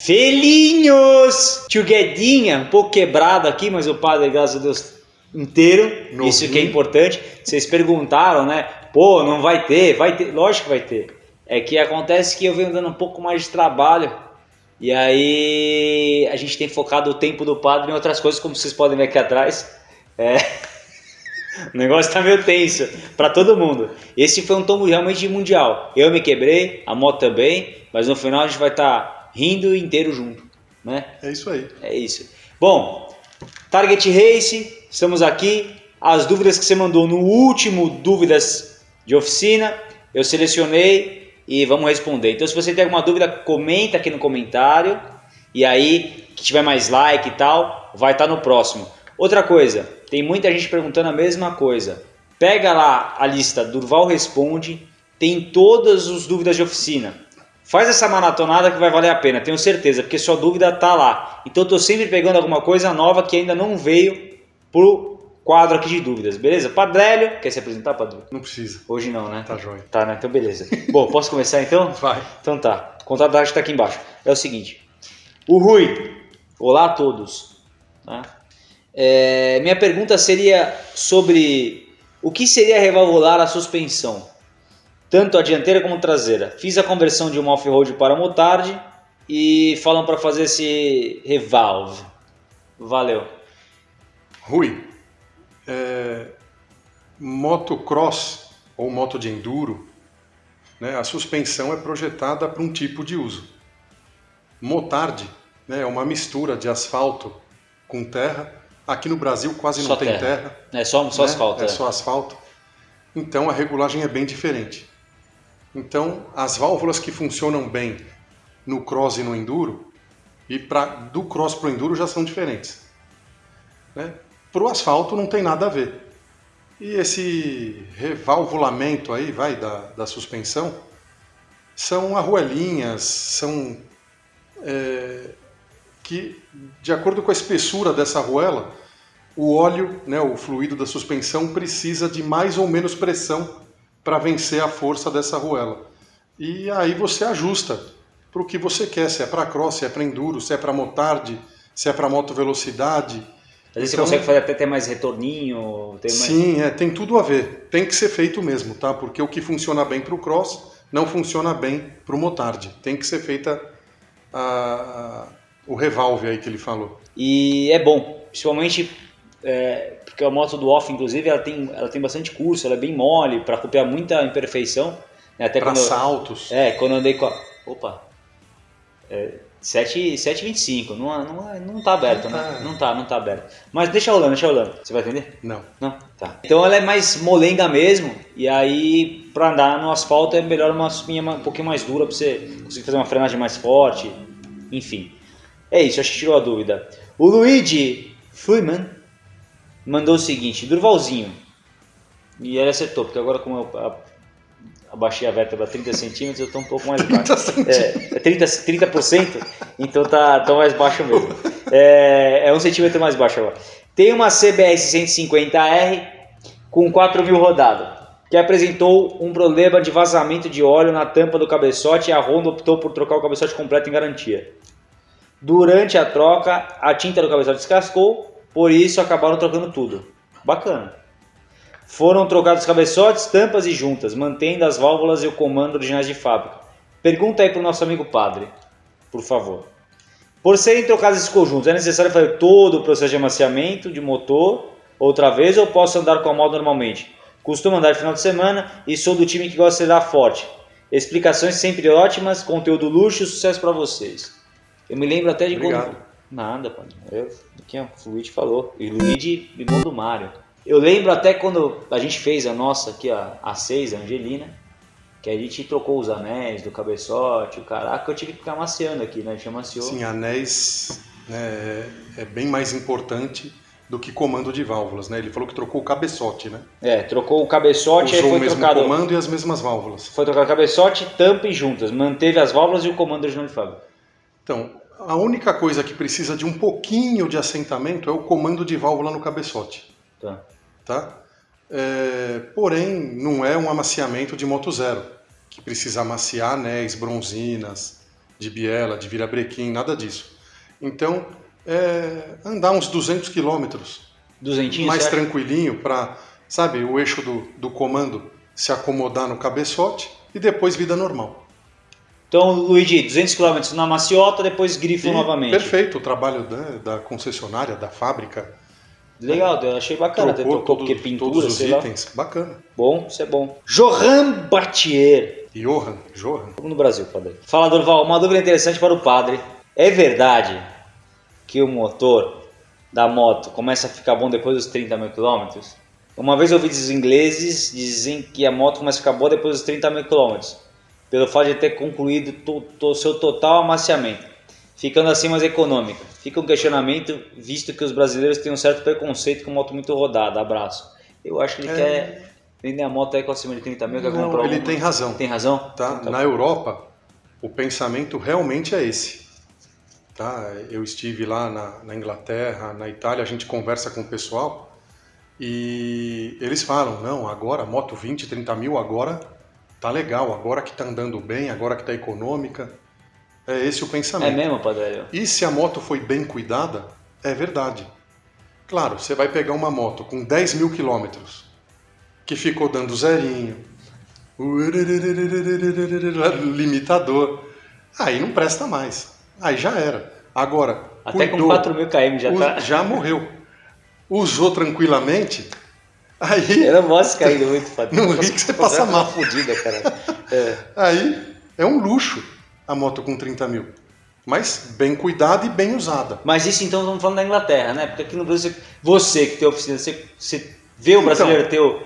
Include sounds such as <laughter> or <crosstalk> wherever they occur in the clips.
Felinhos! Tio Guedinha, um pouco quebrado aqui, mas o padre, graças a Deus, inteiro. Isso que é importante. Vocês perguntaram, né? Pô, não vai ter, vai ter. Lógico que vai ter. É que acontece que eu venho dando um pouco mais de trabalho. E aí a gente tem focado o tempo do padre em outras coisas, como vocês podem ver aqui atrás. É. <laughs> O negócio tá meio tenso para todo mundo. Esse foi um tombo realmente mundial. Eu me quebrei, a moto também, mas no final a gente vai estar rindo inteiro junto, né? É isso aí. É isso. Bom, Target Race, estamos aqui. As dúvidas que você mandou no último Dúvidas de Oficina, eu selecionei e vamos responder. Então, se você tem alguma dúvida, comenta aqui no comentário. E aí, que tiver mais like e tal, vai estar no próximo. Outra coisa, tem muita gente perguntando a mesma coisa. Pega lá a lista Durval Responde, tem todas as dúvidas de oficina. Faz essa maratonada que vai valer a pena, tenho certeza, porque sua dúvida tá lá. Então eu tô sempre pegando alguma coisa nova que ainda não veio pro quadro aqui de dúvidas, beleza? Padrélio, quer se apresentar, Padre? Não precisa. Hoje não, né? Tá jóia. Tá, né? Então beleza. Bom, posso começar então? <laughs> Vai. Então tá, o contato da arte está aqui embaixo. É o seguinte, o Rui, olá a todos. Tá? É, minha pergunta seria sobre o que seria revalvular a suspensão, tanto a dianteira como a traseira. Fiz a conversão de uma off-road para motard e falam para fazer esse revalve. Valeu. Rui, é, motocross ou moto de enduro, né, a suspensão é projetada para um tipo de uso. Motard né, é uma mistura de asfalto com terra. Aqui no Brasil quase Só não tem terra. terra. É só, só né? asfalto. É é. só asfalto. Então a regulagem é bem diferente. Então as válvulas que funcionam bem no cross e no enduro e pra, do cross para o enduro já são diferentes. Né? Para o asfalto não tem nada a ver. E esse revalvulamento aí, vai, da, da suspensão, são arruelinhas, são é, que, de acordo com a espessura dessa arruela, o óleo, né, o fluido da suspensão, precisa de mais ou menos pressão para vencer a força dessa arruela. E aí você ajusta para o que você quer, se é para cross, se é para enduro, se é para motard, se é para moto velocidade. Às vezes Então- você consegue fazer até ter mais retorninho. Mais... Sim, é, tem tudo a ver. Tem que ser feito mesmo, tá? Porque o que funciona bem para o cross não funciona bem para o motard. Tem que ser feita a- a- o revalve aí que ele falou. E é bom, principalmente é, porque a moto do off, inclusive, ela tem, ela tem bastante curso, ela é bem mole para copiar muita imperfeição. né? Até Para quando, eu- saltos. é, quando eu andei com a. Opa! É, 7, 7,25, não, não, é- não tá aberto, Não tá. né? Não tá, não tá aberto. Mas deixa rolando, deixa rolando. Você vai entender? Não. Não? Tá. Então ela é mais molenga mesmo, e aí pra andar no asfalto é melhor uma espinha um pouquinho mais dura pra você conseguir fazer uma frenagem mais forte, enfim. É isso, acho que tirou a dúvida. O Luigi Freeman mandou o seguinte, Durvalzinho, e ele acertou, porque agora como eu a- abaixei a vértebra 30 centímetros, eu tô um pouco mais baixo. É, é 30, 30%, então tá, tá mais baixo mesmo. É, é um centímetro mais baixo agora. Tem uma CBR 150R com 4 mil rodado, que apresentou um problema de vazamento de óleo na tampa do cabeçote e a Honda optou por trocar o cabeçote completo em garantia. Durante a troca, a tinta do cabeçote descascou, por isso acabaram trocando tudo. Bacana. Foram trocados cabeçotes, tampas e juntas, mantendo as válvulas e o comando originais de fábrica. Pergunta aí para o nosso amigo padre, por favor. Por serem trocados esses conjuntos, é necessário fazer todo o processo de amaciamento de motor outra vez ou posso andar com a moto normalmente? Costumo andar final de semana e sou do time que gosta de dar forte. Explicações sempre ótimas, conteúdo luxo, sucesso para vocês. Eu me lembro até de Obrigado. quando... Nada, pô. Eu, aqui, ó, o Luigi falou. E o Luigi, irmão do Mário. Eu lembro até quando a gente fez a nossa aqui, a, a 6, a Angelina, que a gente trocou os anéis do cabeçote, o caraca, eu tive que ficar maciando aqui, né? A gente amaciou. Sim, anéis né, é bem mais importante do que comando de válvulas, né? Ele falou que trocou o cabeçote, né? É, trocou o cabeçote e Usou o foi mesmo trocado. comando e as mesmas válvulas. Foi trocado cabeçote, tampa e juntas. Manteve as válvulas e o comando original de fábrica. Então, a única coisa que precisa de um pouquinho de assentamento é o comando de válvula no cabeçote, Tá. tá? É, porém, não é um amaciamento de moto zero, que precisa amaciar anéis, bronzinas, de biela, de virabrequim, nada disso. Então, é, andar uns 200 quilômetros, mais certo? tranquilinho, para, sabe, o eixo do, do comando se acomodar no cabeçote e depois vida normal. Então, Luigi, 200 km na maciota, depois grifo E novamente. Perfeito o trabalho né, da concessionária, da fábrica. Legal, eu achei bacana. Trocou trocou todos, porque pintura, todos os sei lá. itens. Bacana. Bom, isso é bom. Johan Bartier. Johan, Johan. Vamos no Brasil, padre. Fala, Dorval, uma dúvida interessante para o padre. É verdade que o motor da moto começa a ficar bom depois dos 30 mil quilômetros? Uma vez eu ouvi os ingleses dizem que a moto começa a ficar boa depois dos 30 mil quilômetros, pelo fato de ter concluído o seu total amaciamento, ficando assim mais econômica. Fica um questionamento, visto que os brasileiros têm um certo preconceito com moto muito rodada. Abraço. Eu acho que ele É. quer vender a moto aí com acima de 30 mil, quer Não, comprar ele tem razão. Tem razão? Tá? Então, Na Europa, o pensamento realmente é esse. Tá? Eu estive lá na, na Inglaterra, na Itália, a gente conversa com o pessoal e eles falam, não, agora moto 20, 30 mil, agora tá legal, agora que tá andando bem, agora que tá econômica. É esse o É pensamento. mesmo, padre? E se a moto foi bem cuidada, é verdade. Claro, você vai pegar uma moto com 10 mil quilômetros, que ficou dando zerinho, limitador, aí não presta mais. Aí já era. Agora, Até com cuidou, 4 mil km já tá. já morreu. Usou tranquilamente, aí, Eu não gosto de cair muito, padre. No rio que você passa mal. fodida, cara. <laughs> É. aí é um luxo a moto com 30 mil. Mas bem cuidada e bem usada. Mas isso então estamos falando da Inglaterra, né? Porque aqui no Brasil, você, que tem oficina, você, você vê o brasileiro Então, teu.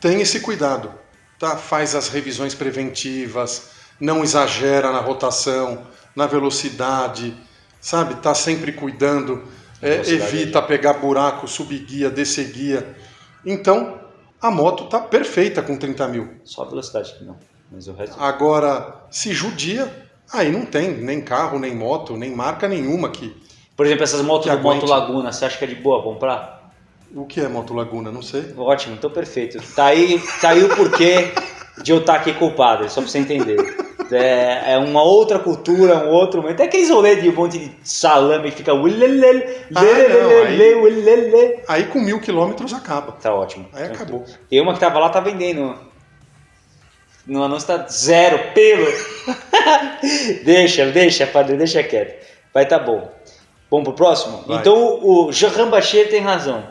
tem esse cuidado, tá? Faz as revisões preventivas, não exagera na rotação, na velocidade, sabe? Tá sempre cuidando, é, evita pegar buraco, subir guia, descer guia. Então, a moto tá perfeita com 30 mil. Só a velocidade que não. Mas o resto. Agora, se judia, aí não tem nem carro, nem moto, nem marca nenhuma aqui. Por exemplo, essas motos Que do Moto. Laguna, você acha que é de boa comprar? O que é moto Laguna? Não sei. Ótimo, então perfeito. Tá aí, tá aí o porquê de eu estar aqui com o padre, só pra você entender. <laughs> É, é uma outra cultura, um outro momento. É aqueles rolês de um monte de salame que fica. Ah, aí-. Aí com mil quilômetros acaba. Tá ótimo. Aí acabou. E uma que tava lá tá vendendo. No anúncio tá zero pelo. <laughs> deixa, deixa, padre, deixa quieto. Vai tá bom. Vamos pro próximo? Vai. Então o Jean Bacher tem razão.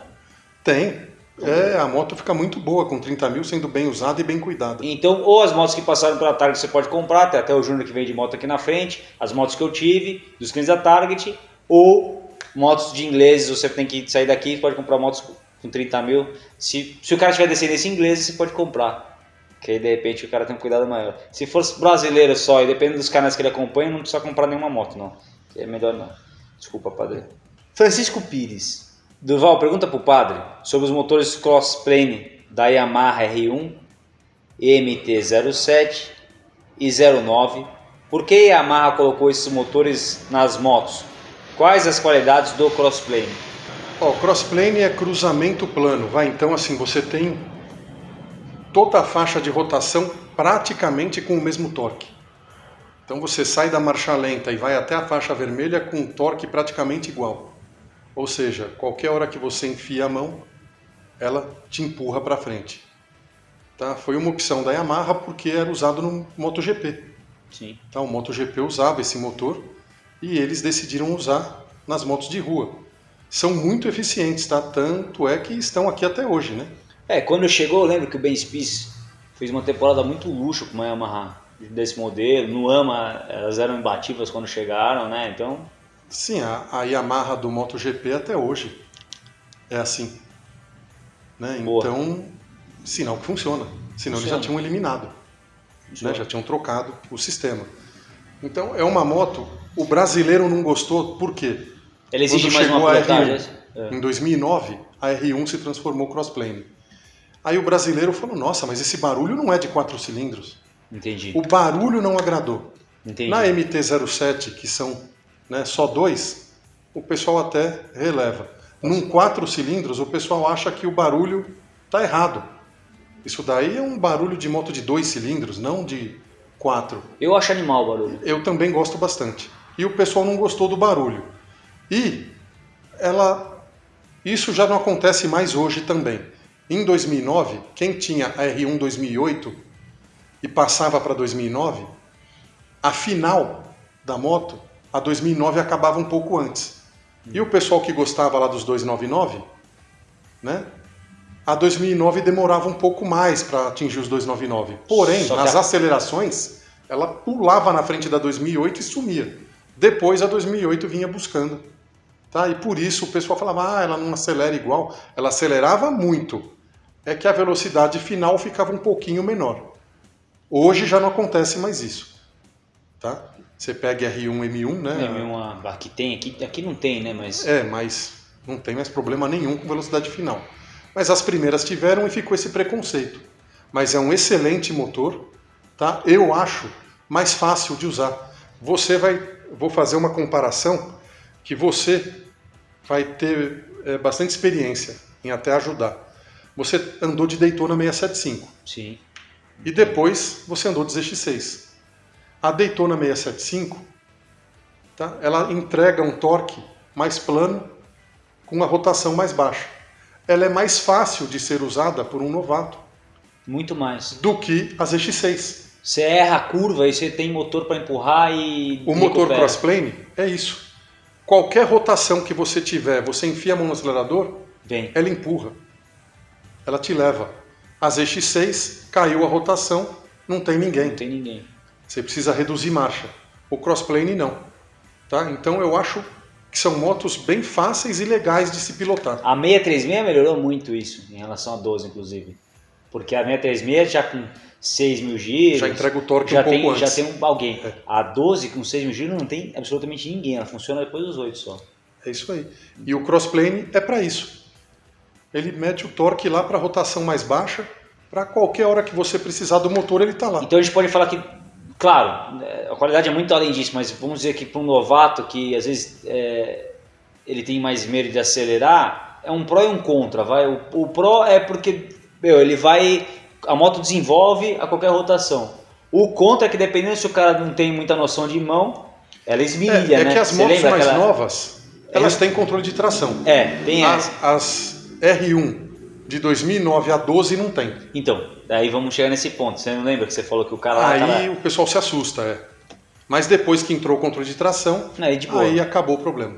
Tem. É, a moto fica muito boa com 30 mil, sendo bem usada e bem cuidada. Então, ou as motos que passaram pela Target você pode comprar, tem até o Júnior que vende moto aqui na frente, as motos que eu tive, dos clientes da Target, ou motos de ingleses, você tem que sair daqui, pode comprar motos com 30 mil. Se, se o cara tiver descendência inglesa, você pode comprar. Que aí de repente o cara tem um cuidado maior. Se fosse brasileiro só e dependendo dos canais que ele acompanha, não precisa comprar nenhuma moto, não. É melhor não. Desculpa, padre. Francisco Pires. Durval, pergunta pro padre sobre os motores crossplane da Yamaha R1, MT-07 e 09. Por que a Yamaha colocou esses motores nas motos? Quais as qualidades do crossplane? Ó, crossplane é cruzamento plano, vai. Então, assim, você tem toda a faixa de rotação praticamente com o mesmo torque. Então, você sai da marcha lenta e vai até a faixa vermelha com um torque praticamente igual. Ou seja, qualquer hora que você enfia a mão, ela te empurra para frente. Tá? Foi uma opção da Yamaha porque era usado no MotoGP. Sim. Tá, o MotoGP usava esse motor e eles decidiram usar nas motos de rua. São muito eficientes, tá? Tanto é que estão aqui até hoje, né? É, quando chegou, eu lembro que o Ben Spies fez uma temporada muito luxo com uma Yamaha desse modelo. No AMA, elas eram imbatíveis quando chegaram, né? Então, Sim, a, a Yamaha do MotoGP até hoje é assim. Né? Então, sinal que funciona. Senão eles Funciona. já tinham eliminado, né? já tinham trocado o sistema. Então, é uma moto. O brasileiro não gostou, por quê? ele exige Quando mais uma chegou a pilotagem. R1, é? Em 2009, a R1 se transformou crossplane. Aí o brasileiro falou: Nossa, mas esse barulho não é de quatro cilindros. Entendi. O barulho não agradou. Entendi. Na MT-07, que são né, só dois, o pessoal até releva. Num quatro cilindros, o pessoal acha que o barulho está errado. Isso daí é um barulho de moto de dois cilindros, não de 4. Eu acho animal o barulho. Eu também gosto bastante. E o pessoal não gostou do barulho. E ela isso já não acontece mais hoje também. Em 2009, quem tinha a R1 2008 e passava para 2009, a final da moto, a 2009 acabava um pouco antes. E o pessoal que gostava lá dos 299, né? A 2009 demorava um pouco mais para atingir os 299. Porém, nas a... acelerações, ela pulava na frente da 2008 e sumia. Depois a 2008 vinha buscando. Tá? E por isso o pessoal falava, ah, ela não acelera igual. Ela acelerava muito. É que a velocidade final ficava um pouquinho menor. Hoje já não acontece mais isso. Tá? Você pega R1, M1, né? M1 aqui tem, aqui, aqui não tem, né? Mas... É, mas não tem mais problema nenhum com velocidade final. Mas as primeiras tiveram e ficou esse preconceito. Mas é um excelente motor, tá? Eu acho mais fácil de usar. Você vai, vou fazer uma comparação que você vai ter é, bastante experiência em até ajudar. Você andou de Daytona 675. Sim. E depois você andou de ZX6. A Daytona 675, tá? ela entrega um torque mais plano com uma rotação mais baixa. Ela é mais fácil de ser usada por um novato. Muito mais. Do que a ZX6. Você erra a curva e você tem motor para empurrar e. O motor crossplane é isso. Qualquer rotação que você tiver, você enfia a mão no acelerador, Vem. ela empurra. Ela te leva. A ZX6 caiu a rotação, não tem ninguém. Não tem ninguém. Você precisa reduzir marcha. O crossplane não. Tá? Então eu acho que são motos bem fáceis e legais de se pilotar. A 636 melhorou muito isso, em relação a 12 inclusive. Porque a 636 já com 6 mil giros. Já entrega o torque já um pouco tem, antes. Já tem um, alguém. É. A 12 com 6 mil giros não tem absolutamente ninguém, ela funciona depois dos 8 só. É isso aí. E o crossplane é para isso. Ele mete o torque lá para rotação mais baixa, para qualquer hora que você precisar do motor ele está lá. Então a gente pode falar que, claro, a qualidade é muito além disso, mas vamos dizer que para um novato que às vezes é, ele tem mais medo de acelerar, é um pró e um contra. Vai. O, o pró é porque meu, ele vai a moto desenvolve a qualquer rotação. O contra é que dependendo se o cara não tem muita noção de mão, ela esmirilha, é, é né? que as Você motos mais aquela- novas, elas têm controle de tração. É, tem As, essa. as R1 de 2009 a 12 não tem. Então, daí vamos chegar nesse ponto. Você não lembra que você falou que o cara Aí o pessoal se assusta, é. Mas depois que entrou o controle de tração, Aí de aí acabou o problema.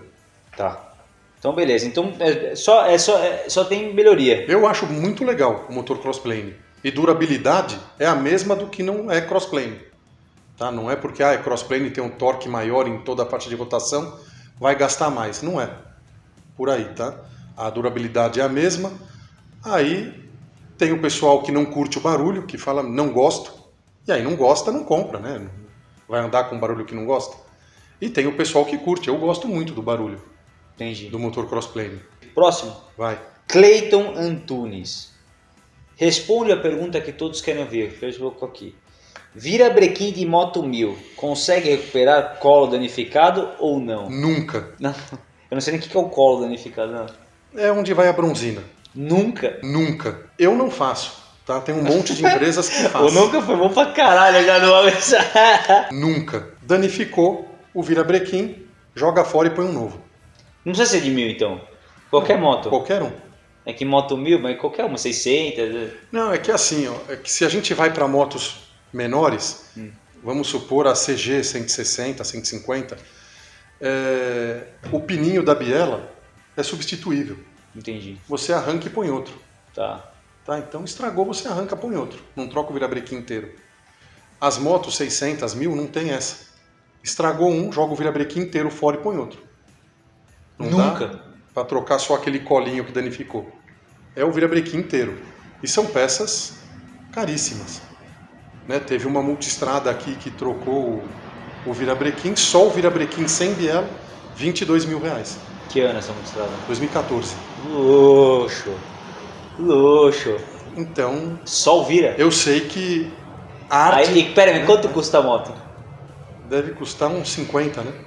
Tá. Então beleza. Então é só, é só, é- só tem melhoria. Eu acho muito legal o motor crossplane. E durabilidade é a mesma do que não é crossplane. Tá? Não é porque ah, é crossplane tem um torque maior em toda a parte de rotação, vai gastar mais. Não é. Por aí, tá? A durabilidade é a mesma. Aí tem o pessoal que não curte o barulho, que fala não gosto. E aí não gosta, não compra, né? Vai andar com barulho que não gosta. E tem o pessoal que curte. Eu gosto muito do barulho Entendi. do motor crossplane. Próximo. Vai. Cleiton Antunes. Responde a pergunta que todos querem ouvir. Fez pouco aqui. Vira brequim de moto 1000. Consegue recuperar colo danificado ou não? Nunca. Não. Eu não sei nem o que é o colo danificado. Não. É onde vai a bronzina. Nunca. Nunca. Eu não faço. Tá? Tem um monte de empresas que <laughs> fazem. nunca foi bom pra caralho já no <laughs> Nunca. Danificou o virabrequim, joga fora e põe um novo. Não precisa ser de mil então. Qualquer moto. Qualquer um. É que moto mil, mas qualquer uma, 600. Não, é que assim, ó, é que se a gente vai para motos menores, Hum. vamos supor a CG 160, 150, é, o pininho da biela é substituível. Entendi. Você arranca e põe outro. Tá. Tá? Então estragou, você arranca, põe outro. Não troca o virabrequim inteiro. As motos 600, 1000 não tem essa. Estragou um, joga o virabrequim inteiro fora e põe outro. Não Nunca. Para trocar só aquele colinho que danificou. É o virabrequim inteiro. E são peças caríssimas. Né? Teve uma multistrada aqui que trocou o, o virabrequim, só o virabrequim sem biela, 22 mil reais. Que ano essa mostrada? 2014. Luxo. Luxo. Então, Sol vira. eu sei que a arte Aí, e, pera aí, quanto custa a moto? deve custar uns 50, né? <laughs>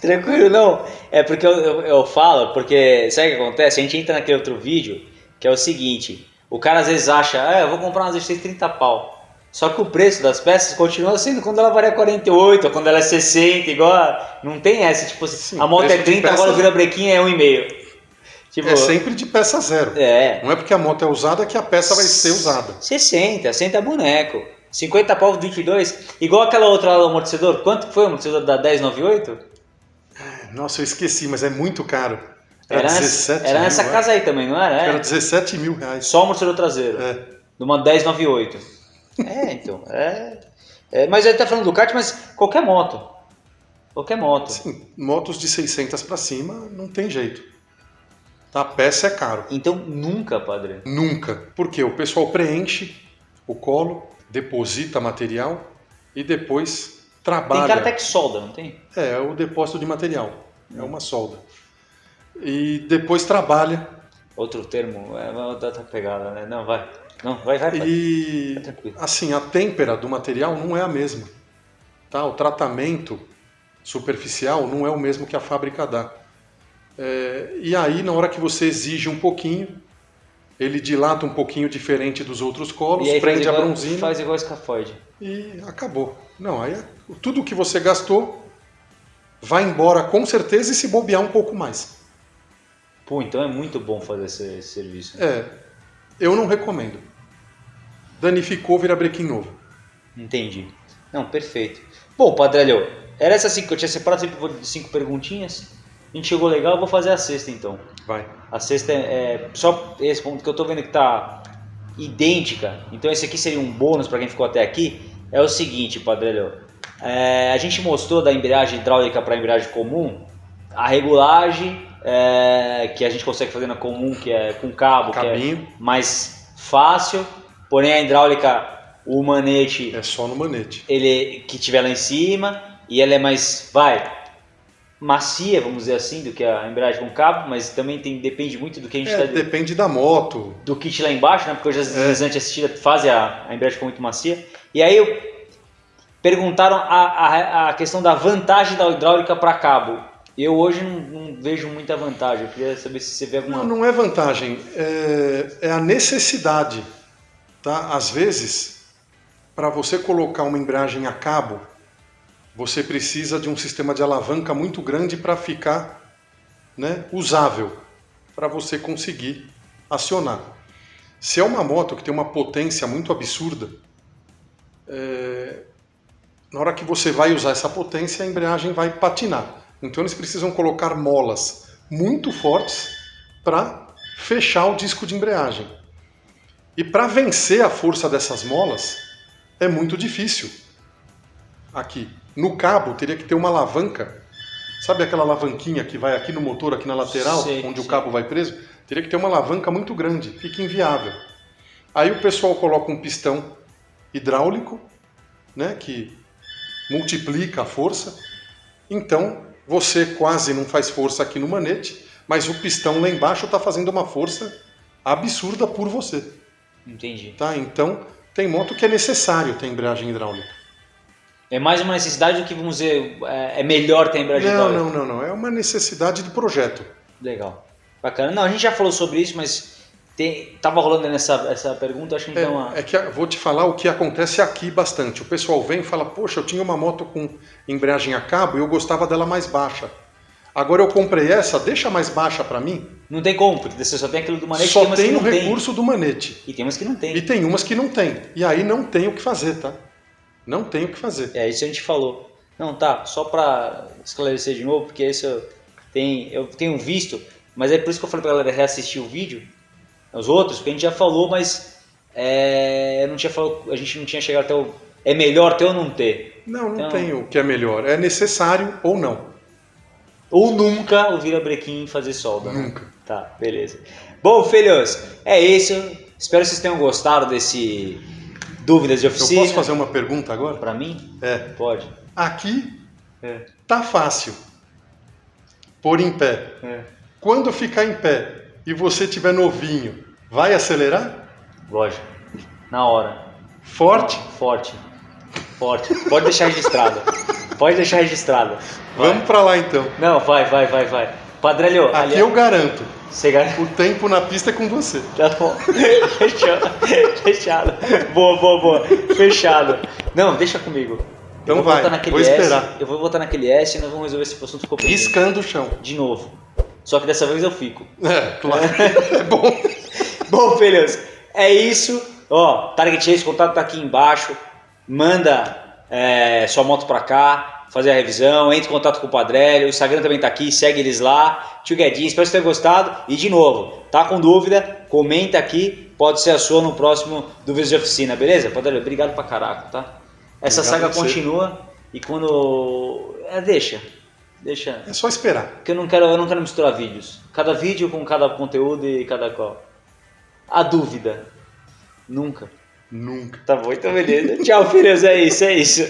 Tranquilo, não. É porque eu, eu, eu falo, porque sabe o que acontece? A gente entra naquele outro vídeo, que é o seguinte: o cara às vezes acha, ah, eu vou comprar uma Z6 30 pau. Só que o preço das peças continua sendo quando ela varia 48, ou quando ela é 60, igual. Não tem essa, tipo, Sim, a moto é preço de 30, agora o peças- virabrequim é 1,5. Tipo, É sempre de peça zero. é. Não é porque a moto é usada que a peça vai ser usada. 60, 60 boneco. 50 pau 22. Igual aquela outra lá do amortecedor. Quanto foi o amortecedor da 1098? Nossa, eu esqueci, mas é muito caro. Era, Era nessa- 17 era mil, nessa casa aí também, não era? É. Era 17 mil reais. Só o amortecedor traseiro. É. De uma 1098. É, então. É, é, mas ele tá falando do kart, mas qualquer moto. Qualquer moto. Sim, motos de 600 para cima não tem jeito. A peça é caro. Então nunca, padre. Nunca. Porque o pessoal preenche o colo, deposita material e depois Tem trabalha. cara até que solda, não tem? É, é o depósito de material. É uma solda. E depois trabalha. Outro termo, é uma outra pegada, né? Não, vai. Não, vai, vai. vai. E Tá assim, a têmpera do material não é a mesma. Tá? O tratamento superficial não é o mesmo que a fábrica dá. É, e aí, na hora que você exige um pouquinho, ele dilata um pouquinho diferente dos outros colos, E aí faz prende a igual, bronzina faz igual escafoide. e acabou. Não, aí é- tudo que você gastou vai embora com certeza e se bobear um pouco mais. Pô, então é muito bom fazer esse, esse serviço. É, eu não recomendo. Danificou, vira brequim novo. Entendi. Não, perfeito. Bom, Padrelho, era essas cinco que eu tinha separado sempre de cinco perguntinhas. A gente chegou legal, eu vou fazer a sexta então. Vai. A sexta é, é só esse ponto que eu tô vendo que tá idêntica. Então esse aqui seria um bônus para quem ficou até aqui. É o seguinte, Padrelho. É, a gente mostrou da embreagem hidráulica para embreagem comum a regulagem é, que a gente consegue fazer na comum, que é com cabo, que é Cabinho mais fácil. Porém a hidráulica, o manete é só no manete. ele que tiver lá em cima e ela é mais vai macia vamos dizer assim do que a embreagem com cabo mas também tem depende muito do que a gente É, tá depende da moto. do kit lá embaixo né porque hoje as É. deslizantes assistidas fazem a, a embreagem com muito macia e aí eu, perguntaram a, a, a questão da vantagem da hidráulica para cabo eu hoje não, não vejo muita vantagem eu queria saber se você vê alguma Não, não é vantagem, é, é a necessidade. Tá? Às vezes, para você colocar uma embreagem a cabo, você precisa de um sistema de alavanca muito grande para ficar né, usável, para você conseguir acionar. Se é uma moto que tem uma potência muito absurda, é, na hora que você vai usar essa potência, a embreagem vai patinar. Então eles precisam colocar molas muito fortes para fechar o disco de embreagem. E para vencer a força dessas molas é muito difícil. Aqui, no cabo teria que ter uma alavanca. Sabe aquela alavanquinha que vai aqui no motor, aqui na lateral, Sei, onde o sei. cabo vai preso? Teria que ter uma alavanca muito grande, fica inviável. Aí o pessoal coloca um pistão hidráulico, né, que multiplica a força. Então você quase não faz força aqui no manete, mas o pistão lá embaixo está fazendo uma força absurda por você. entendi Tá? Então tem moto que é necessário ter embreagem hidráulica. é mais uma necessidade do que vamos dizer é é melhor ter embreagem Não, hidráulica não, não, não. É uma necessidade de projeto. Legal. Bacana. Não, a gente já falou sobre isso, mas tem, tava rolando nessa essa pergunta, acho que a gente dá uma. É, é que vou te falar o que acontece aqui bastante. O pessoal vem e fala: Poxa, eu tinha uma moto com embreagem a cabo e eu gostava dela mais baixa. Agora eu comprei essa, deixa mais baixa para mim. Não tem como, porque você só tem aquilo do manete, Só tem tem o não tem. recurso do manete. E tem umas que não tem. E tem umas que não tem. E aí não tem o que fazer, tá? Não tem o que fazer. É, isso a gente falou. Não, tá, só pra esclarecer de novo, porque isso eu tenho, eu tenho visto, mas é por isso que eu falei pra galera reassistir o vídeo, os outros, porque a gente já falou, mas é, eu não tinha falado, a gente não tinha chegado até o. É melhor ter ou não ter? Não, não Então- tem o que é melhor. É necessário ou não. Ou nunca o virabrequim fazer solda, né? Nunca. Tá, beleza. Bom, filhos, é isso. Espero que vocês tenham gostado desse dúvidas de Eu oficina. posso fazer uma pergunta agora? Pra mim? É. Pode. Aqui É. tá fácil. Pôr em pé. É. Quando ficar em pé e você tiver novinho, vai acelerar? Lógico. Na hora. Forte? Forte. Forte. Pode deixar registrado. Pode deixar registrado. Vai. Vamos pra lá então. Não, vai, vai, vai, vai. Padrelho, Aqui ali- eu garanto. Você gar- O tempo na pista é com você. Tá bom. <laughs> Fechado. Fechado. Boa, boa, boa. Fechado. Não, deixa comigo. Então eu vou vai, vou S, esperar. Eu vou votar naquele S e nós vamos resolver esse assunto ficou pendente. Riscando o chão. De novo. Só que dessa vez eu fico. É, claro. <laughs> É bom. Bom, filhos, é isso. Ó, Target Race, contato tá aqui embaixo. Manda é, sua moto pra cá, fazer a revisão. Entre em contato com o Padrelho. O Instagram também tá aqui, segue eles lá. Tio Guedinho, espero que você tenha gostado. E de novo, tá com dúvida? Comenta aqui. Pode ser a sua no próximo Dúvidas de Oficina, beleza? Padrelho, obrigado pra caraca, tá? Essa Obrigado saga continua e quando. É, deixa. Deixa. É só esperar. Porque eu não quero, eu não quero misturar vídeos. Cada vídeo com cada conteúdo e cada qual. A dúvida. Nunca. Nunca. Tá bom, então beleza. Tchau, filhos. É isso, é isso.